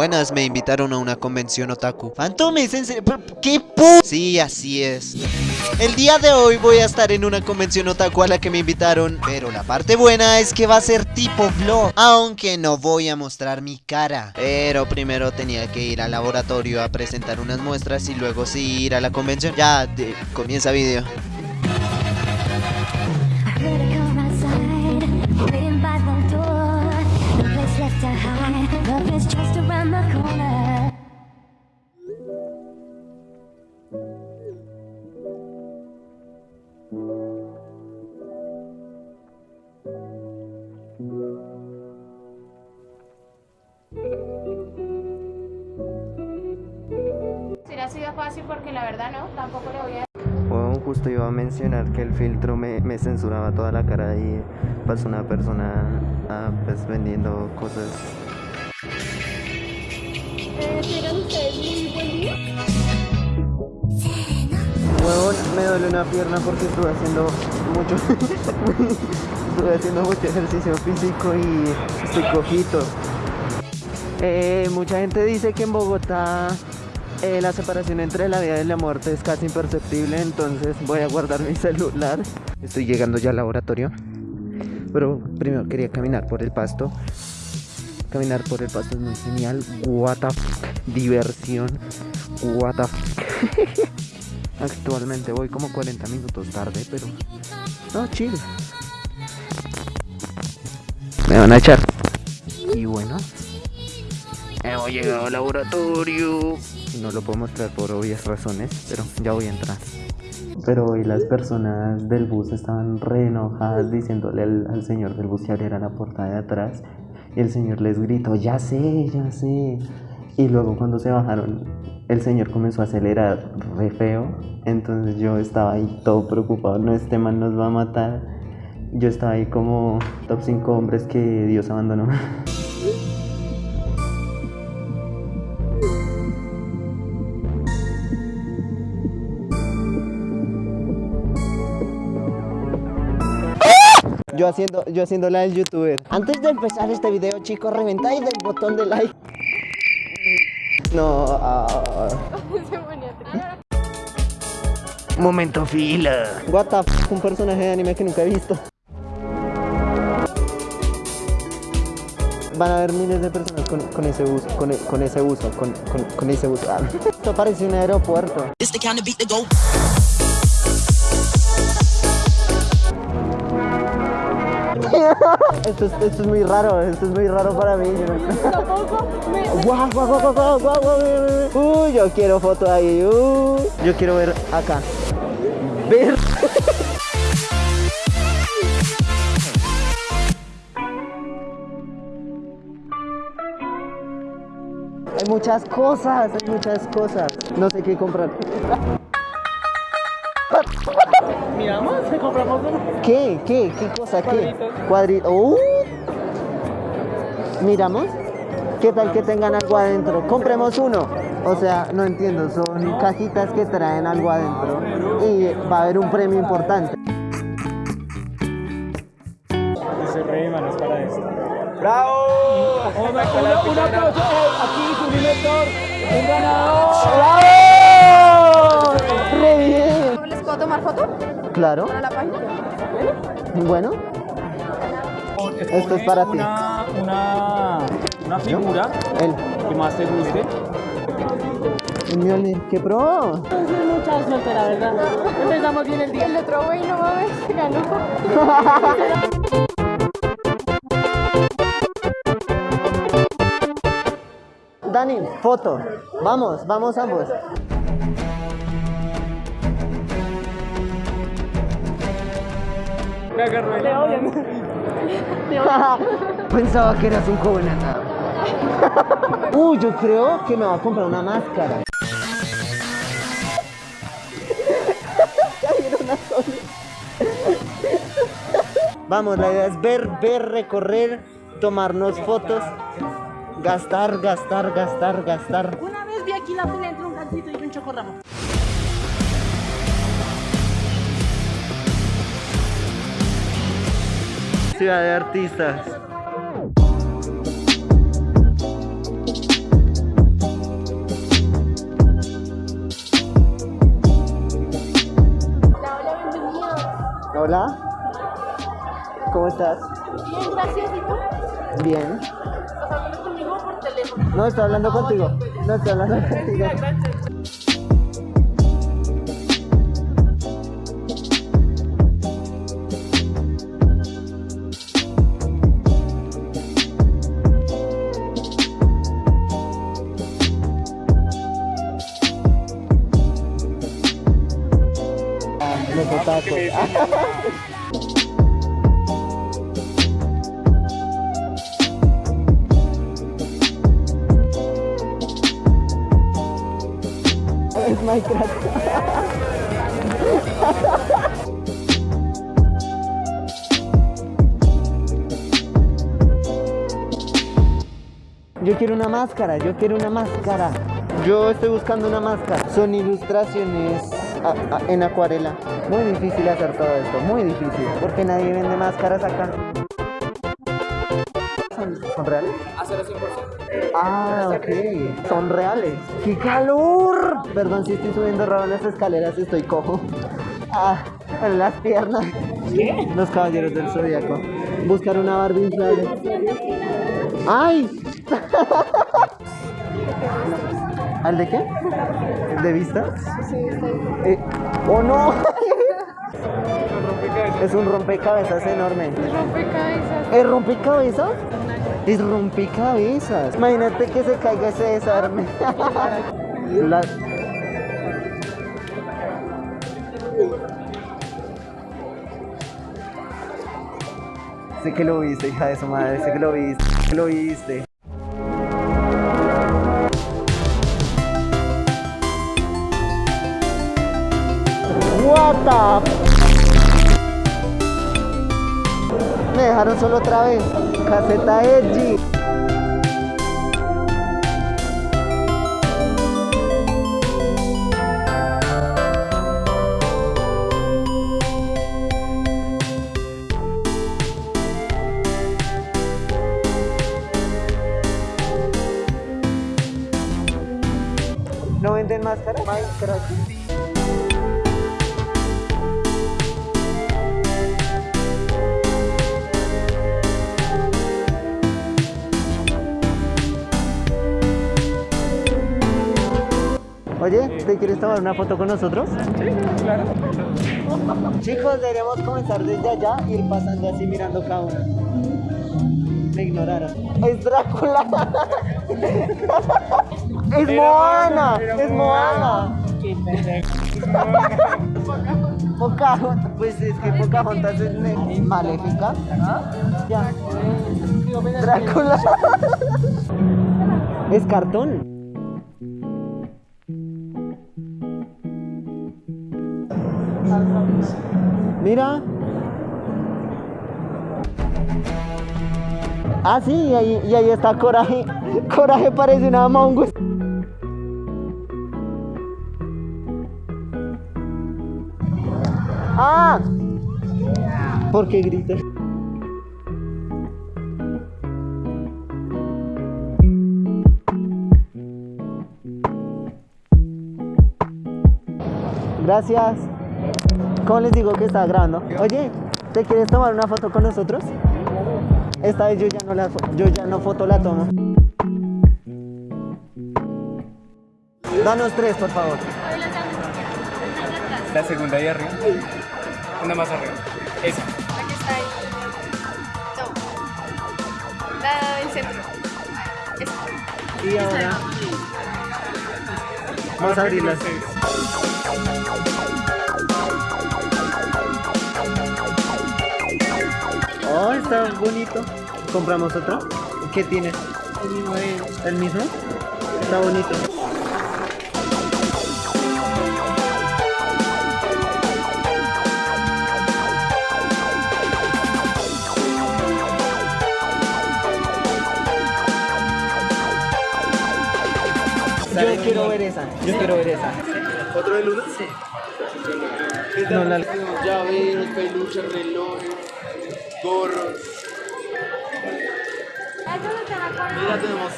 Buenas, me invitaron a una convención otaku. Fantomes, ¿en serio? ¿Qué pu... Sí, así es. El día de hoy voy a estar en una convención otaku a la que me invitaron, pero la parte buena es que va a ser tipo vlog, aunque no voy a mostrar mi cara. Pero primero tenía que ir al laboratorio a presentar unas muestras y luego sí ir a la convención. Ya, de- comienza video. Left love is just around the corner. Iba a mencionar que el filtro me, censuraba toda la cara y pasó una persona ah, pues vendiendo cosas. Huevón, me duele una pierna porque estuve haciendo mucho estuve haciendo mucho ejercicio físico y estoy cojito. Eh, mucha gente dice que en Bogotá eh, la separación entre la vida y la muerte es casi imperceptible, entonces voy a guardar mi celular. Estoy llegando ya al laboratorio, pero primero quería caminar por el pasto. Caminar por el pasto es muy genial. What the fuck. Diversión. What the fuck. Actualmente voy como 40 minutos tarde, pero... No, chill. Me van a echar. Y bueno, Hemos llegado al laboratorio. No lo puedo mostrar por obvias razones, pero ya voy a entrar. Pero hoy las personas del bus estaban re enojadas diciéndole al, al señor del bus que abriera la puerta de atrás. Y el señor les gritó, ya sé, ya sé. Y luego cuando se bajaron, el señor comenzó a acelerar re feo. Entonces yo estaba ahí todo preocupado, no, este man nos va a matar. Yo estaba ahí como top 5 hombres que Dios abandonó. Yo haciendo, yo haciendo la del youtuber. Antes de empezar este video, chicos, reventáis del botón de like. No, triste. momento fila. What the f un personaje de anime que nunca he visto. Van a haber miles de personas con, con ese uso, con, con ese uso, con, con ese uso. Ah, Esto parece un aeropuerto. Esto es, esto es muy raro, esto es muy raro para mí. Tampoco guau, guau, guau, guau, guau, guau. Uy, yo quiero foto ahí. uy. Yo quiero ver acá. Ver. Hay muchas cosas, hay muchas cosas. No sé qué comprar. Miramos, que compramos uno. ¿Qué? ¿Qué? ¿Qué cosa? ¿Qué? Cuadrito. Uh. Miramos. ¿Qué tal que tengan algo adentro? Compremos uno. O sea, no entiendo, son cajitas que traen algo adentro y va a haber un premio importante. Dice Rey, manos para esto. ¡Bravo! Un, un aplauso aquí, su director, un ganador. ¡Bravo! Tomar foto Claro, para la página? bueno. Esto es para ti. Una, una, una figura El, que más te guste. Mjolnir, ¿qué pro? Mucha suerte, la verdad. Empezamos bien el día. El otro güey no mames, ganó. Dani, foto. Vamos, vamos ambos. Me agarró el león. Pensaba que eras un joven acá. Uy, yo creo que me va a comprar una máscara. Vamos, la idea es ver, ver, recorrer, tomarnos fotos, gastar, gastar, gastar, gastar. Una vez vi aquí la fila entre un gancito y un chocorramo. ciudad de artistas. Hola, ¿cómo estás? Bien, gracias, ¿y tú? Bien. ¿Estás hablando conmigo por teléfono? No, estoy hablando contigo. Pues. No, estoy hablando contigo. Es. Yo quiero una máscara, yo quiero una máscara. Yo estoy buscando una máscara. Son ilustraciones a- a- en acuarela. Muy difícil hacer todo esto, muy difícil. Porque nadie vende máscaras acá. ¿Son, son reales? Ah, ok. Son reales. ¡Qué calor! Perdón si estoy subiendo raro las escaleras, estoy cojo. Ah, en las piernas. Los caballeros del zodiaco. Buscar una Barbie inflable. ¡Ay! ¿Al de qué? ¿De vista? Eh, ¡Oh no! es un rompecabezas enorme. Rompecabezas. ¿Es rompecabezas? Es rompecabezas. Imagínate que se caiga ese desarme. La- Sé que lo viste, hija de su madre. Sé que lo viste. sé que lo viste. Solo otra vez. Caseta Edgy. Oye, ¿te quieres tomar una foto con nosotros? Sí, claro. Chicos, deberíamos comenzar desde allá y ir pasando así mirando cada uno. Me ignoraron. Es Drácula. es Moana. Es Moana. Pocahontas, pues es que Pocahontas es maléfica. Ya. Drácula. es cartón. Mira. Ah, sí, y ahí, ahí está Coraje. Coraje parece una Among Us. ¡Ah! ¿Por qué gritas? Gracias. ¿Cómo les digo que estaba grabando? Oye, ¿te quieres tomar una foto con nosotros? Esta vez yo ya no la yo ya no foto la tomo. Danos tres, por favor. La segunda de arriba. Una más arriba. Esa. Aquí está ahí. No. La del centro. Esa. Y ahora vamos a abrirlas. Está bonito. ¿Compramos otro? ¿Qué tiene? El mismo. ¿El mismo? Está bonito. Yo quiero ver esa. Yo quiero ver esa. ¿Otro de luna? Sí. No, la- Llaveros, peluches, relojes, gorros. Mira, tenemos.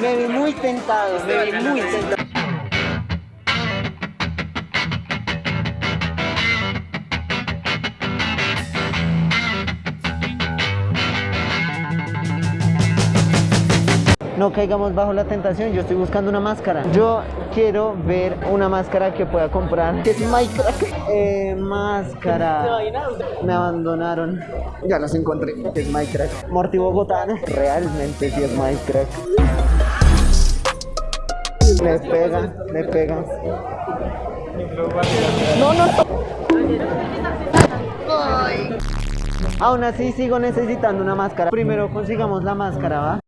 Me vi muy tentado, me vi muy tentado. No caigamos bajo la tentación. Yo estoy buscando una máscara. Yo quiero ver una máscara que pueda comprar. Que es Minecraft. Eh, máscara. Me abandonaron. Ya los encontré. Es Minecraft. Morty Bogotá. Realmente sí es Minecraft. Le pega, le pega. No, no. Aún así sigo necesitando una máscara. Primero consigamos la máscara, ¿va?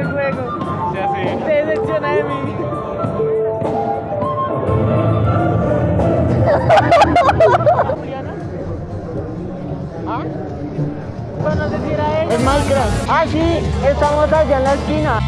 El juego. Ya sé. Se decepciona de mí. ¿Ah? Pero no sé si era ella. Es Minecraft. Ah, sí, estamos allá en la esquina.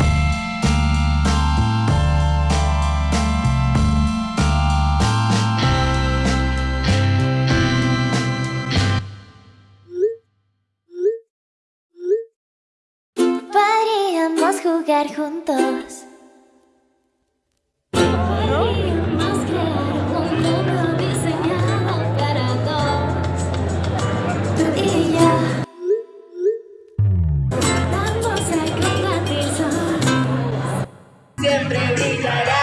Siempre brillará.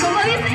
¿Cómo dice?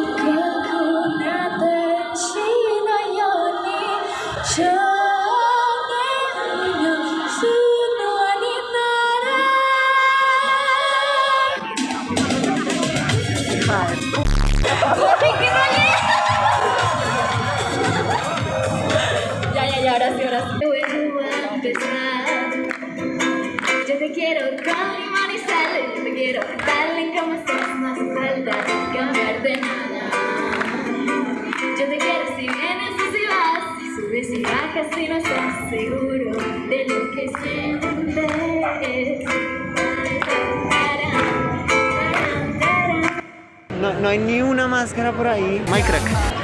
te quiero con limón y sal, yo te quiero tal en como estás, no hace falta cambiar de nada. Yo te quiero si vienes o si vas, si subes y bajas si no estás seguro de lo que sientes. No, no hay ni una máscara por ahí. Minecraft.